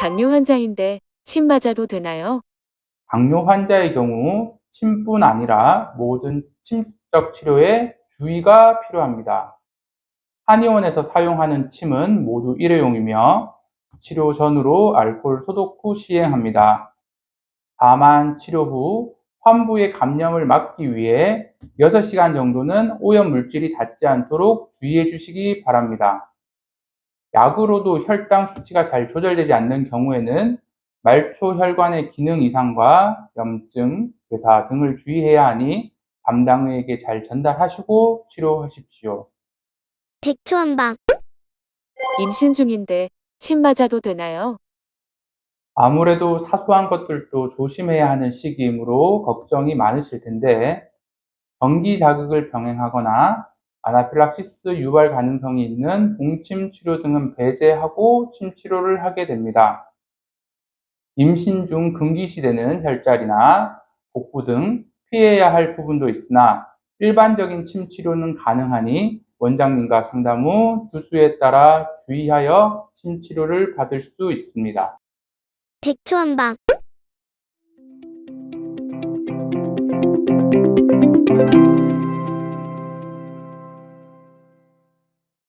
당뇨 환자인데 침 맞아도 되나요? 당뇨 환자의 경우 침뿐 아니라 모든 침습적 치료에 주의가 필요합니다. 한의원에서 사용하는 침은 모두 일회용이며 치료 전후로 알코올 소독 후 시행합니다. 다만 치료 후 환부의 감염을 막기 위해 6시간 정도는 오염 물질이 닿지 않도록 주의해 주시기 바랍니다. 약으로도 혈당 수치가 잘 조절되지 않는 경우에는 말초 혈관의 기능 이상과 염증, 괴사 등을 주의해야 하니 담당의에게 잘 전달하시고 치료하십시오. 백초 한방 임신 중인데 침 맞아도 되나요? 아무래도 사소한 것들도 조심해야 하는 시기이므로 걱정이 많으실 텐데 전기 자극을 병행하거나 아나필락시스 유발 가능성이 있는 동침 치료 등은 배제하고 침 치료를 하게 됩니다. 임신 중 금기 시되는 혈자리나 복부 등 피해야 할 부분도 있으나 일반적인 침 치료는 가능하니 원장님과 상담 후 주수에 따라 주의하여 침 치료를 받을 수 있습니다. 백초한방